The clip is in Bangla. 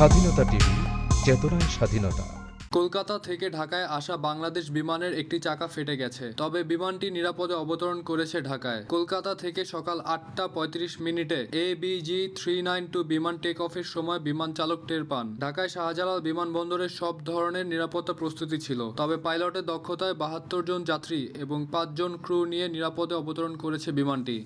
স্বাধীনতা টিভি, চেতনায় স্বাধীনতা। কলকাতা থেকে ঢাকায় আসা বাংলাদেশ বিমানের একটি চাকা ফেটে গেছে, তবে বিমানটি নিরাপদে অবতরণ করেছে ঢাকায়। কলকাতা থেকে সকাল আটটা পঁয়ত্রিশ মিনিটে A BG three nine two বিমান টেক অফের সময় বিমান চালক টের পান। ঢাকায় শাহজালাল বিমানবন্দরে সব ধরনের নিরাপত্তা প্রস্তুতি ছিল, তবে পাইলটের দক্ষতায় বাহাত্তর জন যাত্রী এবং পাঁচজন ক্রু নিয়ে নিরাপদে অবতরণ করেছে বিমানটি।